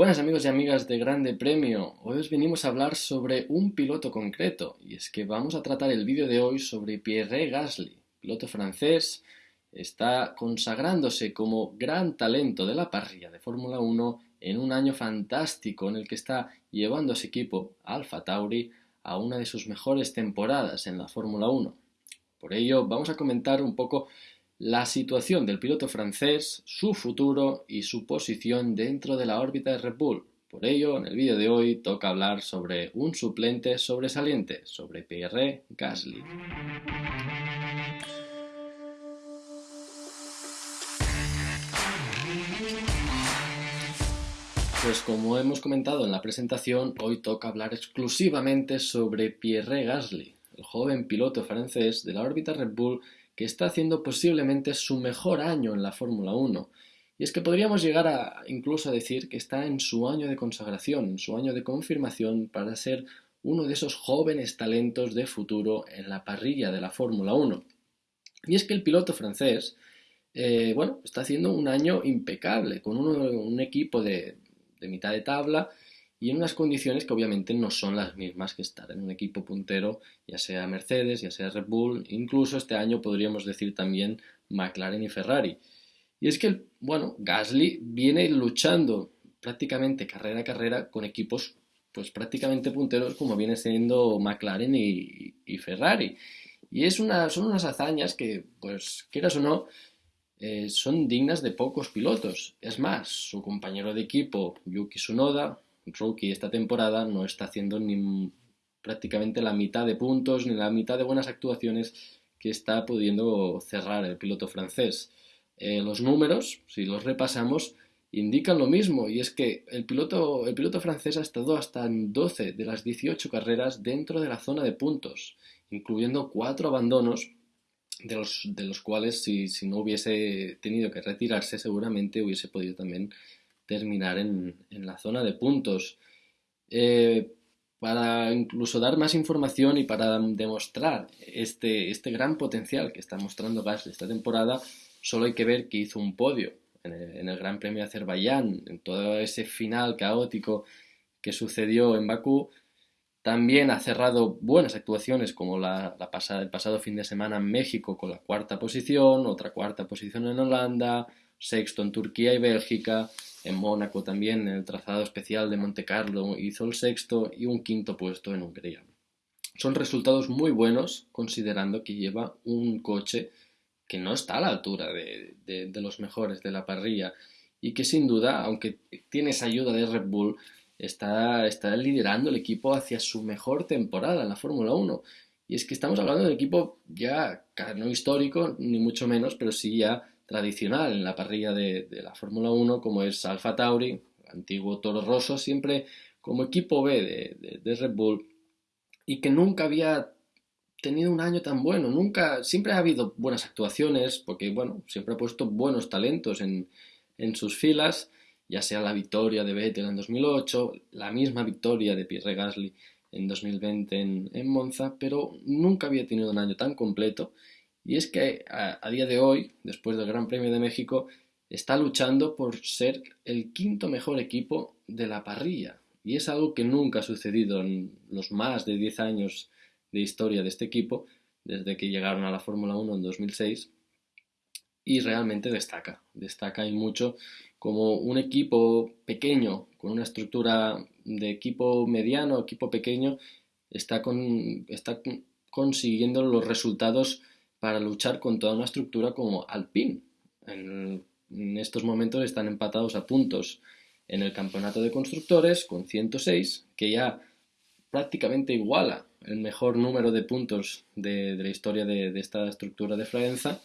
Buenas amigos y amigas de Grande Premio, hoy os venimos a hablar sobre un piloto concreto y es que vamos a tratar el vídeo de hoy sobre Pierre Gasly, piloto francés, está consagrándose como gran talento de la parrilla de Fórmula 1 en un año fantástico en el que está llevando a su equipo, Alfa Tauri, a una de sus mejores temporadas en la Fórmula 1. Por ello vamos a comentar un poco la situación del piloto francés, su futuro y su posición dentro de la órbita de Red Bull. Por ello, en el vídeo de hoy toca hablar sobre un suplente sobresaliente, sobre Pierre Gasly. Pues como hemos comentado en la presentación, hoy toca hablar exclusivamente sobre Pierre Gasly, el joven piloto francés de la órbita Red Bull que está haciendo posiblemente su mejor año en la Fórmula 1. Y es que podríamos llegar a incluso a decir que está en su año de consagración, en su año de confirmación para ser uno de esos jóvenes talentos de futuro en la parrilla de la Fórmula 1. Y es que el piloto francés, eh, bueno, está haciendo un año impecable, con un equipo de, de mitad de tabla y en unas condiciones que obviamente no son las mismas que estar en un equipo puntero, ya sea Mercedes, ya sea Red Bull, incluso este año podríamos decir también McLaren y Ferrari. Y es que, bueno, Gasly viene luchando prácticamente carrera a carrera con equipos pues prácticamente punteros como viene siendo McLaren y, Ferrari. Y es una, son unas hazañas que, pues quieras o no, eh, son dignas de pocos pilotos. Es más, su compañero de equipo, Yuki Tsunoda, rookie esta temporada no está haciendo ni prácticamente la mitad de puntos ni la mitad de buenas actuaciones que está pudiendo cerrar el piloto francés. Eh, los números, si los repasamos, indican lo mismo y es que el piloto, el piloto francés ha estado hasta en 12 de las 18 carreras dentro de la zona de puntos, incluyendo cuatro abandonos de los, de los cuales si, si no hubiese tenido que retirarse seguramente hubiese podido también terminar en, la zona de puntos. Eh, para incluso dar más información y para demostrar este, este gran potencial que está mostrando Gasly esta temporada, solo hay que ver que hizo un podio en el, Gran Premio de Azerbaiyán, en todo ese final caótico que sucedió en Bakú. También ha cerrado buenas actuaciones como la, pasada, el pasado fin de semana en México con la cuarta posición, otra cuarta posición en Holanda, sexto en Turquía y Bélgica, en Mónaco también, en el trazado especial de Monte Carlo, hizo el sexto y un quinto puesto en Hungría. Son resultados muy buenos considerando que lleva un coche que no está a la altura de, los mejores de la parrilla y que sin duda, aunque tiene esa ayuda de Red Bull, está, está liderando el equipo hacia su mejor temporada en la Fórmula 1. Y es que estamos hablando de un equipo ya no histórico, ni mucho menos, pero sí ya tradicional en la parrilla de, la Fórmula 1, como es Alfa Tauri, antiguo Toro Rosso, siempre como equipo B de, Red Bull, y que nunca había tenido un año tan bueno, nunca, siempre ha habido buenas actuaciones, porque bueno, siempre ha puesto buenos talentos en, sus filas, ya sea la victoria de Vettel en 2008, la misma victoria de Pierre Gasly en 2020 en, Monza, pero nunca había tenido un año tan completo y es que a, día de hoy, después del Gran Premio de México, está luchando por ser el quinto mejor equipo de la parrilla. Y es algo que nunca ha sucedido en los más de 10 años de historia de este equipo, desde que llegaron a la Fórmula 1 en 2006. Y realmente destaca, destaca y mucho como un equipo pequeño, con una estructura de equipo mediano, equipo pequeño, está, con, consiguiendo los resultados para luchar con toda una estructura como Alpine. En, estos momentos están empatados a puntos en el campeonato de constructores con 106, que ya prácticamente iguala el mejor número de puntos de, la historia de, esta estructura de Florenza,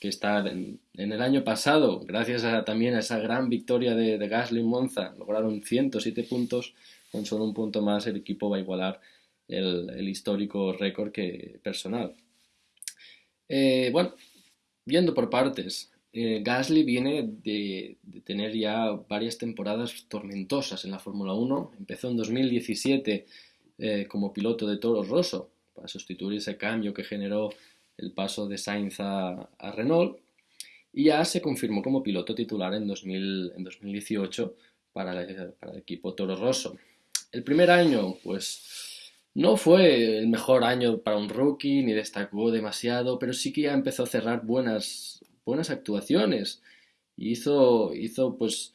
que está en, el año pasado, gracias también a esa gran victoria de, Gasly Monza, lograron 107 puntos, con solo un punto más el equipo va a igualar el, el histórico récord que, personal. Eh, bueno, viendo por partes, eh, Gasly viene de, tener ya varias temporadas tormentosas en la Fórmula 1. Empezó en 2017 eh, como piloto de Toro Rosso para sustituir ese cambio que generó el paso de Sainz a, Renault. Y ya se confirmó como piloto titular en, 2018 para el, equipo Toro Rosso. El primer año, pues no fue el mejor año para un rookie, ni destacó demasiado, pero sí que ya empezó a cerrar buenas, buenas actuaciones. Hizo, hizo pues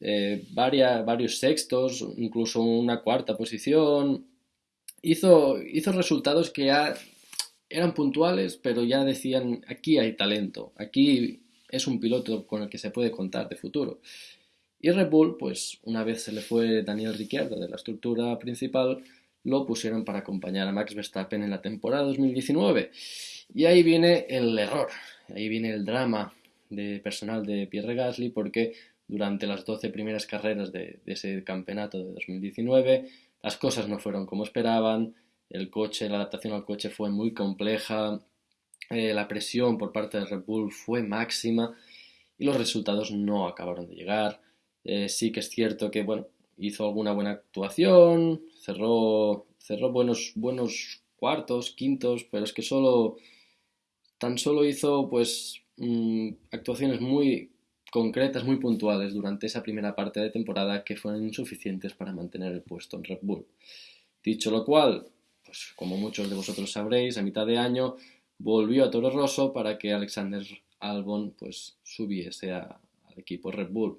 eh, varios sextos, incluso una cuarta posición. Hizo, hizo resultados que ya eran puntuales, pero ya decían, aquí hay talento, aquí es un piloto con el que se puede contar de futuro. Y Red Bull, pues una vez se le fue Daniel Ricciardo de la estructura principal, lo pusieron para acompañar a Max Verstappen en la temporada 2019. Y ahí viene el error, ahí viene el drama de personal de Pierre Gasly, porque durante las 12 primeras carreras de, ese campeonato de 2019 las cosas no fueron como esperaban, el coche, la adaptación al coche fue muy compleja, eh, la presión por parte de Red Bull fue máxima y los resultados no acabaron de llegar. Eh, sí que es cierto que bueno, hizo alguna buena actuación, cerró, cerró buenos, buenos cuartos, quintos, pero es que solo tan solo hizo pues mm, actuaciones muy concretas, muy puntuales durante esa primera parte de temporada que fueron insuficientes para mantener el puesto en Red Bull. Dicho lo cual, pues como muchos de vosotros sabréis, a mitad de año volvió a Toro Rosso para que Alexander Albon pues subiese al equipo Red Bull.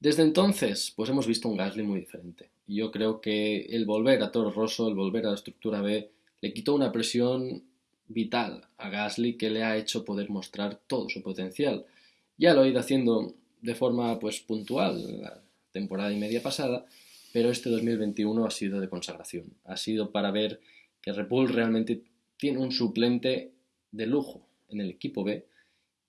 Desde entonces, pues hemos visto un Gasly muy diferente. Yo creo que el volver a Toro Rosso, el volver a la estructura B, le quitó una presión vital a Gasly que le ha hecho poder mostrar todo su potencial. Ya lo ha ido haciendo de forma pues puntual la temporada y media pasada, pero este 2021 ha sido de consagración. Ha sido para ver que Red Bull realmente tiene un suplente de lujo en el equipo B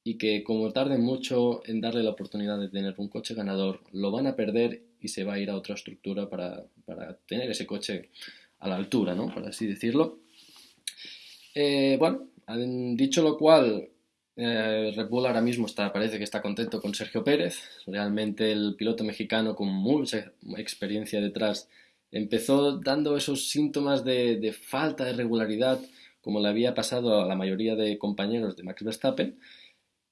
y que como tarden mucho en darle la oportunidad de tener un coche ganador, lo van a perder y se va a ir a otra estructura para, tener ese coche a la altura, ¿no? Por así decirlo. Eh, bueno, dicho lo cual, eh, Red Bull ahora mismo está, parece que está contento con Sergio Pérez. Realmente el piloto mexicano con mucha experiencia detrás empezó dando esos síntomas de, falta de regularidad como le había pasado a la mayoría de compañeros de Max Verstappen,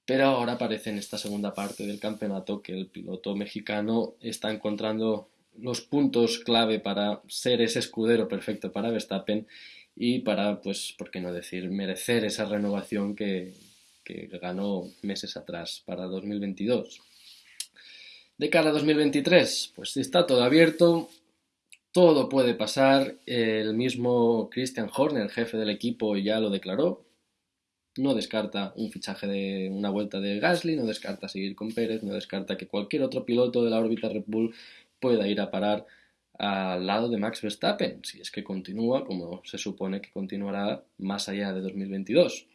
pero ahora parece en esta segunda parte del campeonato que el piloto mexicano está encontrando los puntos clave para ser ese escudero perfecto para Verstappen y para, pues, por qué no decir, merecer esa renovación que, que ganó meses atrás para 2022. De cara a 2023, pues está todo abierto, todo puede pasar. El mismo Christian Horner, jefe del equipo, ya lo declaró. No descarta un fichaje de una vuelta de Gasly, no descarta seguir con Pérez, no descarta que cualquier otro piloto de la órbita Red Bull pueda ir a parar al lado de Max Verstappen, si es que continúa como se supone que continuará más allá de 2022.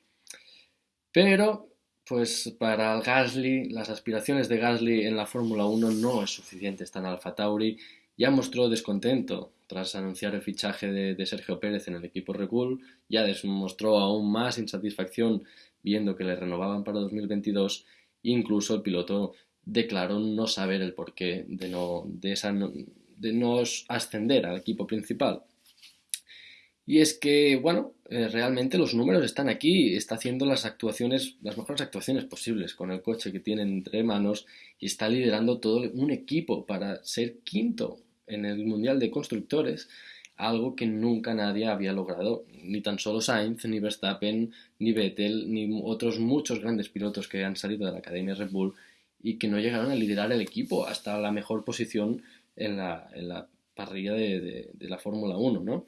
Pero, pues para Gasly, las aspiraciones de Gasly en la Fórmula 1 no es suficiente. Está en Alfa Tauri, ya mostró descontento tras anunciar el fichaje de, Sergio Pérez en el equipo Red Bull, ya demostró aún más insatisfacción viendo que le renovaban para 2022, incluso el piloto declaró no saber el porqué de no, de esa, de no ascender al equipo principal. Y es que, bueno, eh, realmente los números están aquí, está haciendo las actuaciones, las mejores actuaciones posibles con el coche que tiene entre manos y está liderando todo un equipo para ser quinto en el Mundial de Constructores, algo que nunca nadie había logrado, ni tan solo Sainz, ni Verstappen, ni Vettel, ni otros muchos grandes pilotos que han salido de la Academia Red Bull y que no llegaron a liderar el equipo hasta la mejor posición en la, en la parrilla de, de la Fórmula 1, ¿no?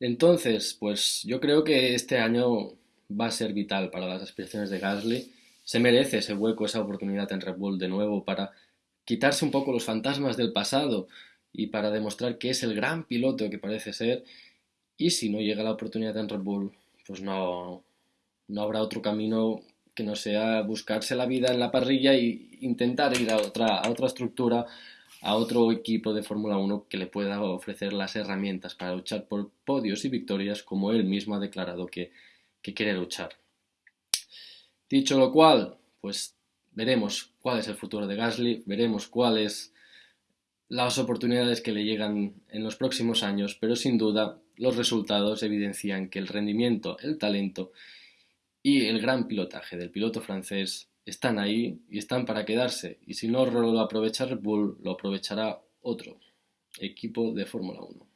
Entonces, pues yo creo que este año va a ser vital para las aspiraciones de Gasly. Se merece ese hueco, esa oportunidad en Red Bull de nuevo para quitarse un poco los fantasmas del pasado y para demostrar que es el gran piloto que parece ser. Y si no llega la oportunidad en Red Bull, pues no, no habrá otro camino que no sea buscarse la vida en la parrilla e intentar ir a otra, a otra estructura a otro equipo de Fórmula 1 que le pueda ofrecer las herramientas para luchar por podios y victorias como él mismo ha declarado que, quiere luchar. Dicho lo cual, pues veremos cuál es el futuro de Gasly, veremos cuáles las oportunidades que le llegan en los próximos años, pero sin duda los resultados evidencian que el rendimiento, el talento y el gran pilotaje del piloto francés están ahí y están para quedarse. Y si no lo aprovecha Red Bull, lo aprovechará otro equipo de Fórmula 1.